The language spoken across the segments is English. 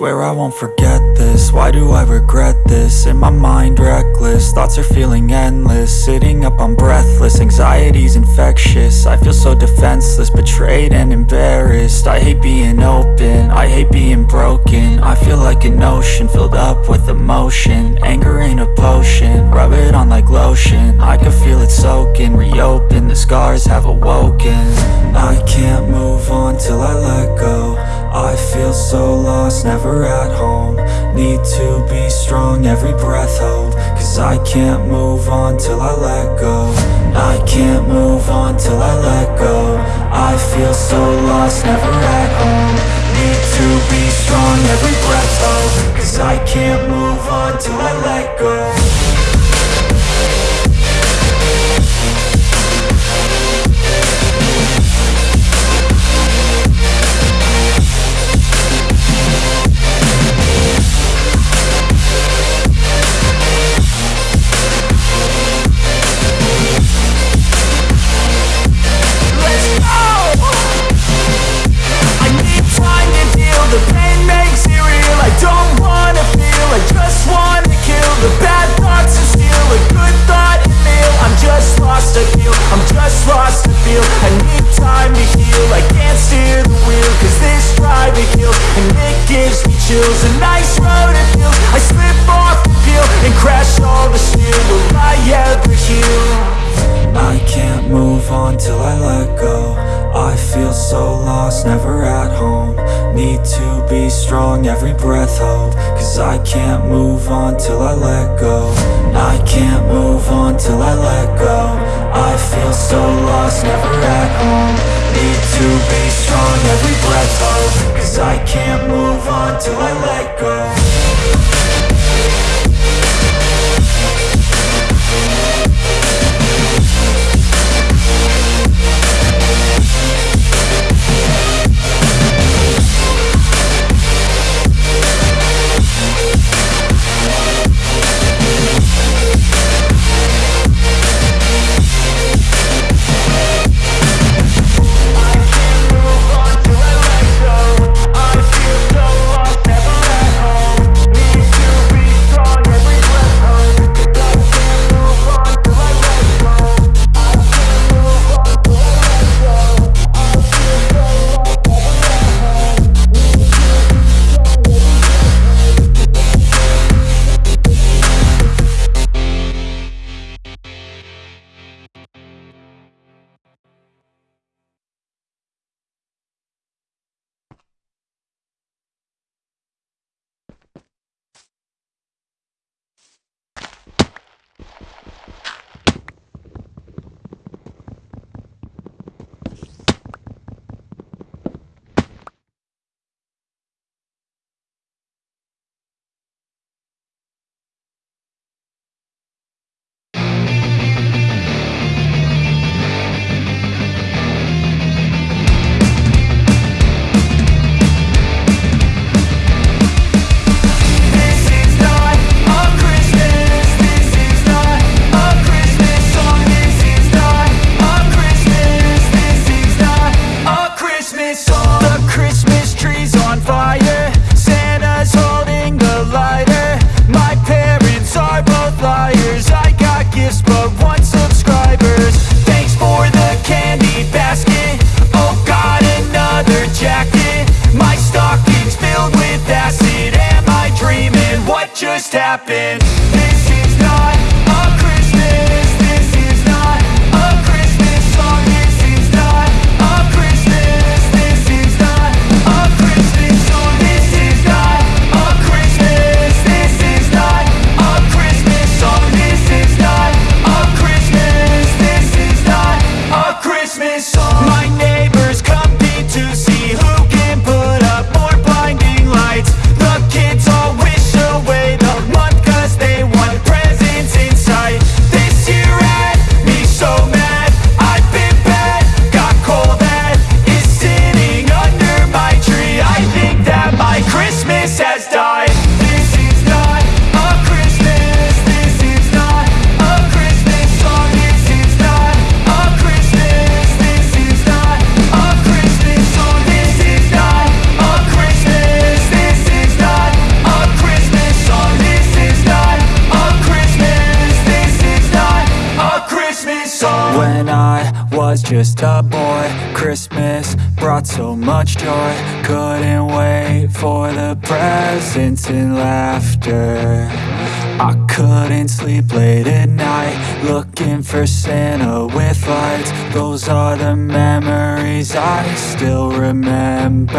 Swear I won't forget this, why do I regret this? In my mind reckless, thoughts are feeling endless. Sitting up I'm breathless, anxiety's infectious. I feel so defenseless, betrayed and embarrassed. I hate being open, I hate being broken. I feel like an ocean, filled up with emotion. Anger ain't a potion, rub it on like lotion. I can feel it soaking, reopen, the scars have awoken. I can't move on till I let go I feel so lost, never at home. Need to be strong, every breath hold. Cause I can't move on till I let go. I can't move on till I let go. I feel so lost, never at home. Need to be strong, every breath hold. Cause I can't move on till I let go breath hold Cause I can't move on till I let go. I can't move on till I let go. I feel so lost, never at home. Need to be strong, every breath hold Cause I can't move on till I let go just a boy. Christmas brought so much joy. Couldn't wait for the presents and laughter. I couldn't sleep late at night Looking for Santa with lights. Those are the memories I still remember.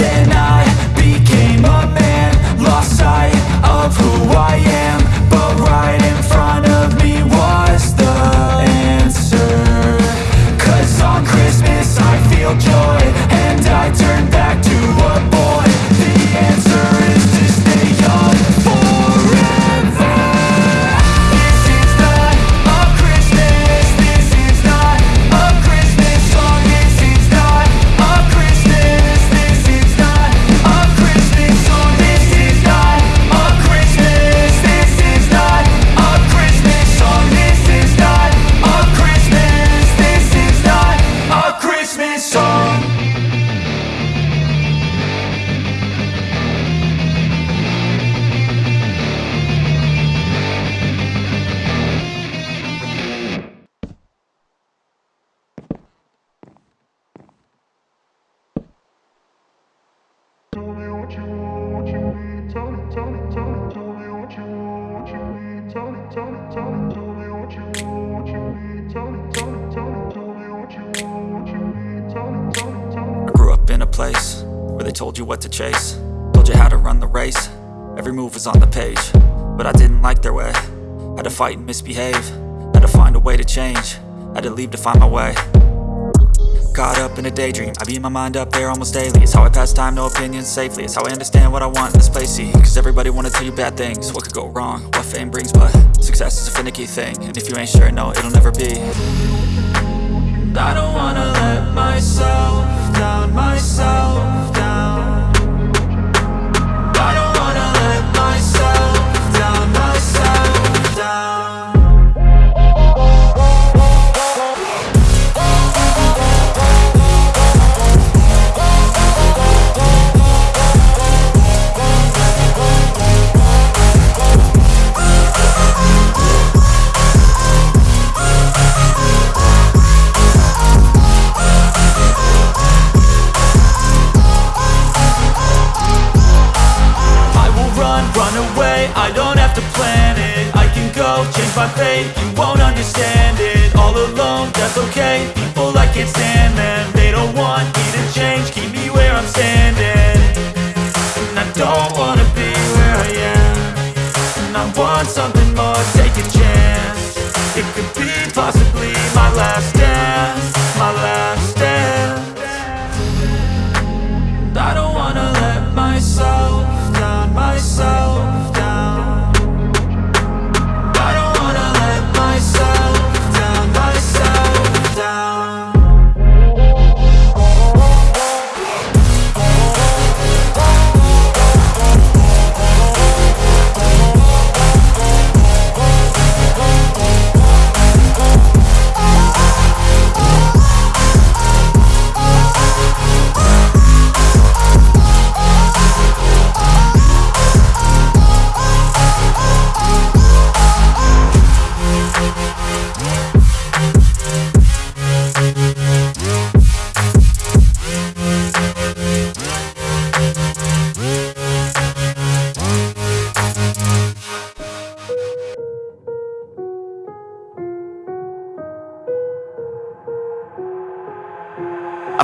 Then I became a man Lost sight of who I am But right in front of joy And I turn back place where they told you what to chase. Told you how to run the race. Every move was on the page But I didn't like their way. Had to fight and misbehave. Had to find a way to change. Had to leave to find my way. Caught up in a daydream. I beat my mind up there almost daily. It's how I pass time, no opinions safely. It's how I understand what I want in this place, see Cause everybody wanna tell you bad things. What could go wrong, what fame brings But success is a finicky thing. And if you ain't sure, no, it'll never be. I don't wanna let myself down, myself down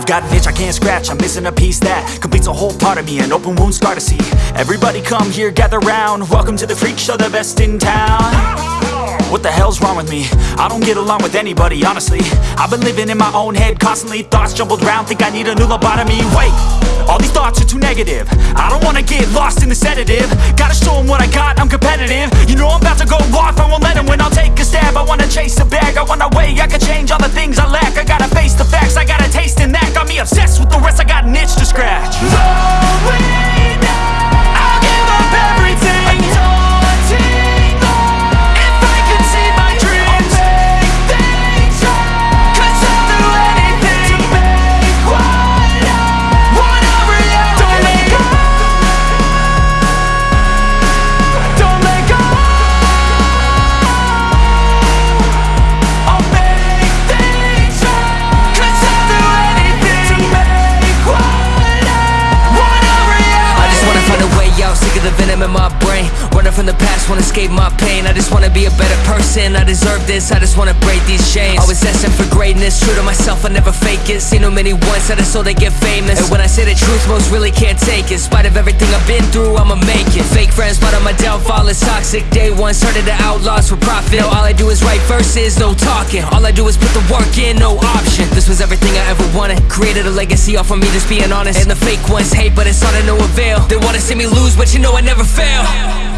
got an itch I can't scratch, I'm missing a piece that completes a whole part of me, an open wound scar to see. Everybody come here, gather round, welcome to the freak show, the best in town. What the hell's wrong with me? I don't get along with anybody, honestly. I've been living in my own head constantly, thoughts jumbled round, think I need a new lobotomy. Wait, all these thoughts are too negative. I don't wanna get lost in the sedative. Gotta show 'em what I got, I'm competitive. You know I'm about to go off, I won't let 'em win, I'll take a stab. I wanna chase a bag, I wanna weigh, I can change all the things I lack. I gotta face the facts, I got a taste in that. Got me obsessed with the rest, I got an itch to scratch. I'll just wanna escape my pain. I just wanna be a better person. I deserve this, I just wanna break these chains. Always asking for greatness, true to myself, I never fake it. Seen too many once I so they get famous. And when I say the truth, most really can't take it. In spite of everything I've been through, I'ma make it. Fake friends, but on my downfall is toxic. Day one, started the outlaws for profit. Now all I do is write verses, no talking. All I do is put the work in, no option. This was everything I ever wanted. Created a legacy off of me, just being honest. And the fake ones hate, but it's all to no avail. They wanna see me lose, but you know I never fail